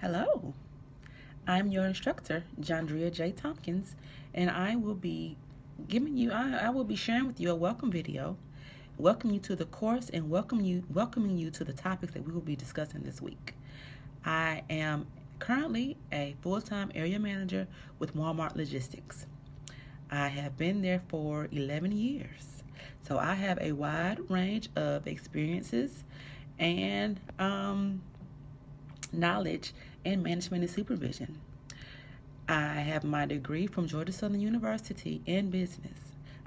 Hello, I'm your instructor, Jandria J. Tompkins, and I will be giving you, I, I, will be sharing with you a welcome video, welcome you to the course and welcome you, welcoming you to the topics that we will be discussing this week. I am currently a full-time area manager with Walmart Logistics. I have been there for 11 years. So I have a wide range of experiences and um, knowledge in management and supervision. I have my degree from Georgia Southern University in business.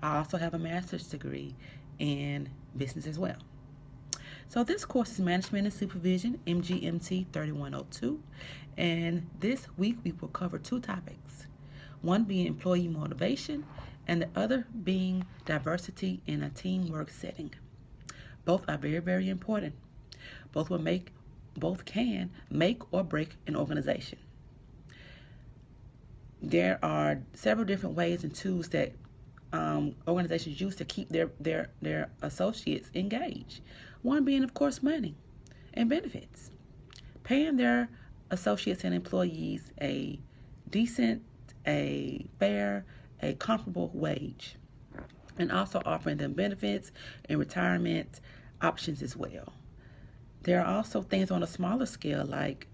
I also have a master's degree in business as well. So this course is Management and Supervision, MGMT 3102. And this week we will cover two topics. One being employee motivation and the other being diversity in a teamwork setting. Both are very, very important. Both will make both can make or break an organization. There are several different ways and tools that um, organizations use to keep their, their, their associates engaged. One being, of course, money and benefits. Paying their associates and employees a decent, a fair, a comparable wage. And also offering them benefits and retirement options as well. There are also things on a smaller scale like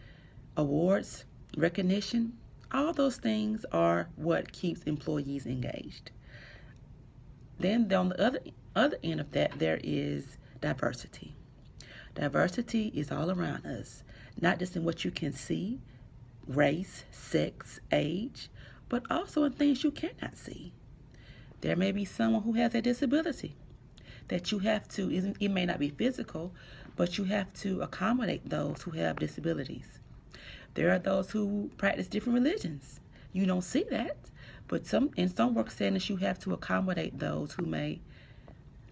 awards, recognition. All those things are what keeps employees engaged. Then on the other other end of that, there is diversity. Diversity is all around us, not just in what you can see, race, sex, age, but also in things you cannot see. There may be someone who has a disability that you have to, it may not be physical, but you have to accommodate those who have disabilities. There are those who practice different religions. You don't see that, but some in some work settings you have to accommodate those who may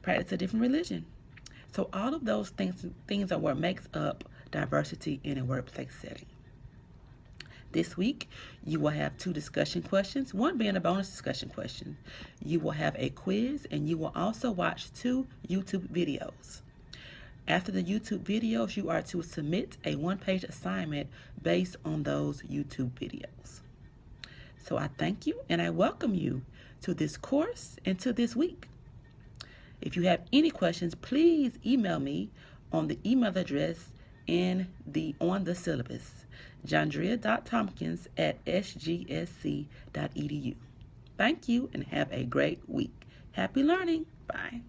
practice a different religion. So all of those things things are what makes up diversity in a workplace setting. This week, you will have two discussion questions, one being a bonus discussion question. You will have a quiz, and you will also watch two YouTube videos. After the YouTube videos, you are to submit a one-page assignment based on those YouTube videos. So I thank you and I welcome you to this course and to this week. If you have any questions, please email me on the email address in the on the syllabus, jandria.tompkins at sgsc.edu. Thank you and have a great week. Happy learning. Bye.